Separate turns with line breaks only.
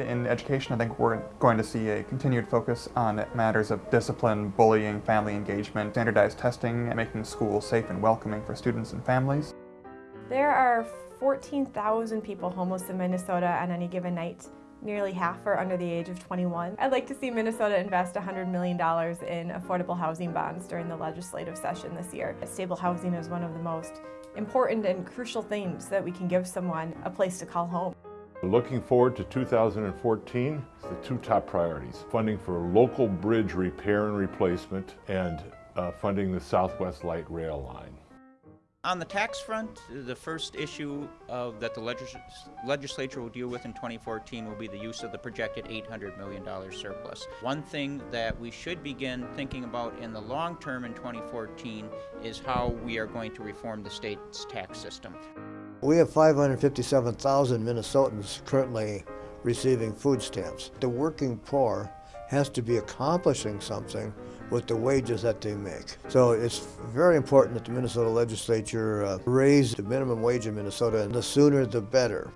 in education, I think we're going to see a continued focus on matters of discipline, bullying, family engagement, standardized testing, and making schools safe and welcoming for students and families.
There are 14,000 people homeless in Minnesota on any given night. Nearly half are under the age of 21. I'd like to see Minnesota invest $100 million in affordable housing bonds during the legislative session this year. Stable housing is one of the most important and crucial things that we can give someone a place to call home.
Looking forward to 2014, the two top priorities, funding for local bridge repair and replacement and uh, funding the Southwest Light Rail line.
On the tax front, the first issue of, that the legis legislature will deal with in 2014 will be the use of the projected $800 million surplus. One thing that we should begin thinking about in the long term in 2014 is how we are going to reform the state's tax system.
We have 557,000 Minnesotans currently receiving food stamps. The working poor has to be accomplishing something with the wages that they make. So it's very important that the Minnesota legislature uh, raise the minimum wage in Minnesota, and the sooner the better.